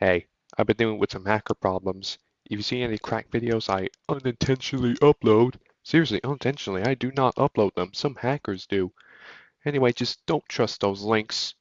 Hey, I've been dealing with some hacker problems. If you see any crack videos I unintentionally upload, seriously, unintentionally, I do not upload them. Some hackers do. Anyway, just don't trust those links.